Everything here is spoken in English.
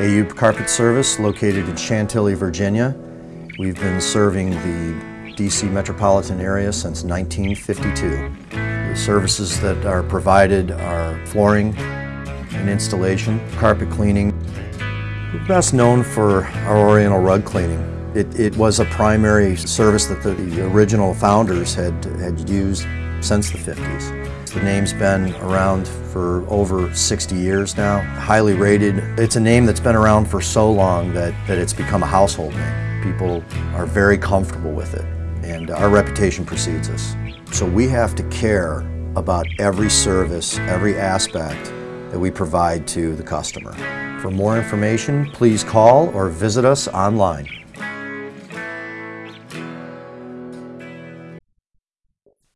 AU Carpet Service located in Chantilly, Virginia. We've been serving the DC metropolitan area since 1952. The services that are provided are flooring and installation, carpet cleaning. We're best known for our Oriental rug cleaning. It, it was a primary service that the, the original founders had, had used since the 50s. The name's been around for over 60 years now, highly rated. It's a name that's been around for so long that, that it's become a household name. People are very comfortable with it, and our reputation precedes us. So we have to care about every service, every aspect that we provide to the customer. For more information, please call or visit us online.